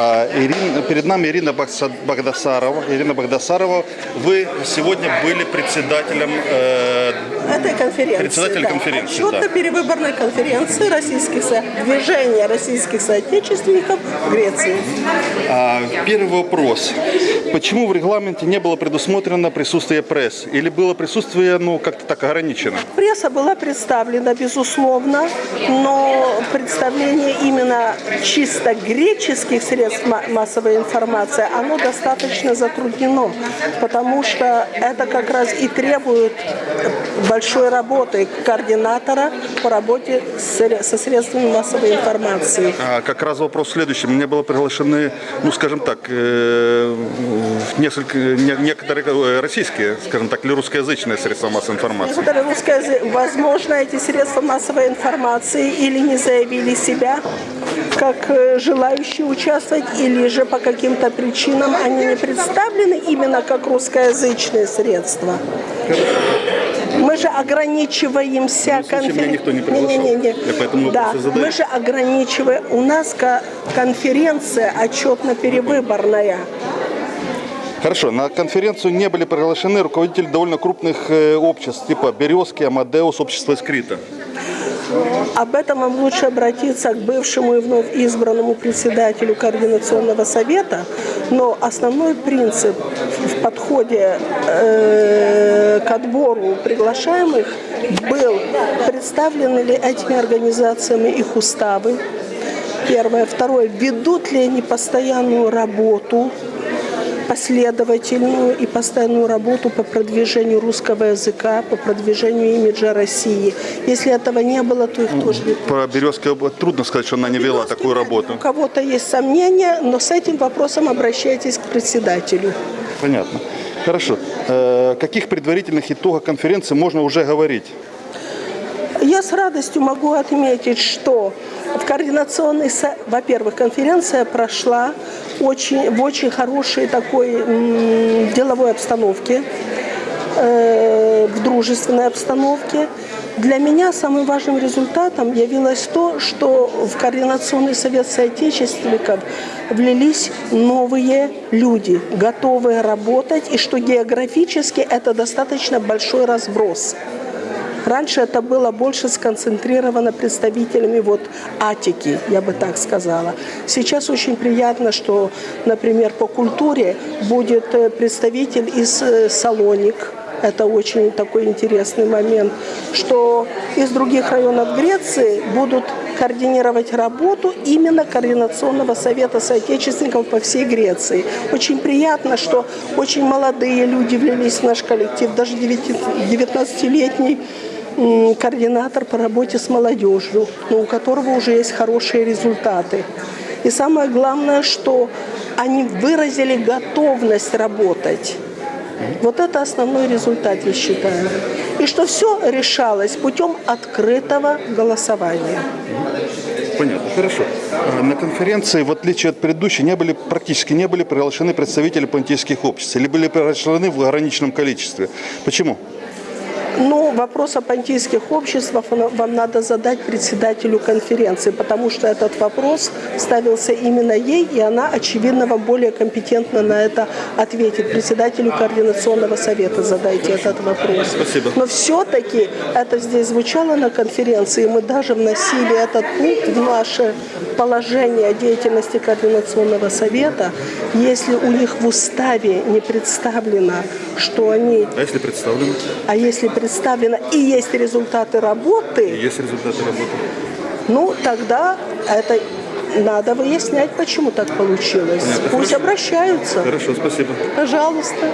А, Ирина, перед нами Ирина Багдасарова. Ирина Багдасарова, вы сегодня были председателем э, этой конференции. Председатель да. конференции, да. Отчетно-перевыборной конференции российских движения российских соотечественников в Греции. А, Первый вопрос. Почему в регламенте не было предусмотрено присутствие пресс? Или было присутствие, ну, как-то так ограничено? Пресса была представлена, безусловно, но представление именно чисто греческих средств ма- массовой информации, оно достаточно затруднено, потому что это как раз и требует большой работы координатора по работе с со средствами массовой информации. А, Как раз вопрос следующий. Мне было приглашены, ну, скажем так, э, несколько, не- некоторые э, российские, скажем так, или русскоязычные средства массовой информации. Некоторые возможно, эти средства массовой информации или не заявили себя как э, желающие участвовать, или же по каким-то причинам они не представлены именно как русскоязычные средства. Мы же ограничиваемся Ну, случае меня никто не приглашал. Не-не-не. Я поэтому да, мы же ограничиваем. У нас ко- конференция отчетно-перевыборная. Хорошо, на конференцию не были приглашены руководители довольно крупных э, обществ, типа Березки, Амадеус, Общество Скрита. Об этом вам лучше обратиться к бывшему и вновь избранному председателю Координационного совета, но основной принцип в подходе э, к отбору приглашаемых был, представлены ли этими организациями их уставы, первое. Второе, ведут ли они постоянную работу, последовательную и постоянную работу по продвижению русского языка, по продвижению имиджа России. Если этого не было, то их тоже не Про Березки трудно сказать, что она не вела такую У работу. кого-то есть сомнения, но с этим вопросом обращайтесь к председателю. Понятно. Хорошо. Э, Каких предварительных итогах конференции можно уже говорить? Я с радостью могу отметить, что в координационной, со- во-первых, конференция прошла очень, в очень хорошей такой деловой обстановке, э, в дружественной обстановке. Для меня самым важным результатом явилось то, что в Координационный совет соотечественников влились новые люди, готовые работать, и что географически это достаточно большой разброс. Раньше это было больше сконцентрировано представителями вот Атики, я бы так сказала. Сейчас очень приятно, что, например, по культуре будет э, представитель из э, Салоник. Это очень такой интересный момент, что из других районов Греции будут координировать работу именно Координационного совета соотечественников по всей Греции. Очень приятно, что очень молодые люди влились в наш коллектив, даже 19-летний м, координатор по работе с молодежью, но у которого уже есть хорошие результаты. И самое главное, что они выразили готовность работать. Вот это основной результат, я считаю. И что все решалось путем открытого голосования. Понятно, хорошо. А На конференции, в отличие от предыдущей, не были, практически не были приглашены представители понтийских обществ или были приглашены в ограниченном количестве. Почему? Ну, вопрос о понтийских обществах вам надо задать председателю конференции, потому что этот вопрос ставился именно ей, и она, очевидно, вам более компетентно на это ответит. Председателю Координационного совета задайте этот вопрос. Спасибо. Но все-таки это здесь звучало на конференции, мы даже вносили этот пункт в наше положение деятельности Координационного совета. Если у них в уставе не представлено, что они А если представлено? а если представлено и есть результаты работы, Есть результаты работы. ну тогда это надо выяснять, почему так получилось. Понятно. Пусть Хорошо. обращаются. Хорошо, спасибо. Пожалуйста.